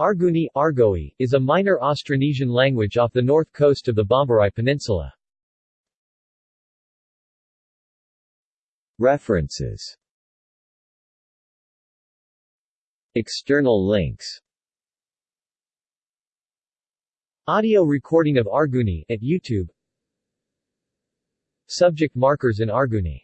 Arguni Argoi, is a minor Austronesian language off the north coast of the Bomberai Peninsula. References. External links. Audio recording of Arguni at YouTube. Subject markers in Arguni.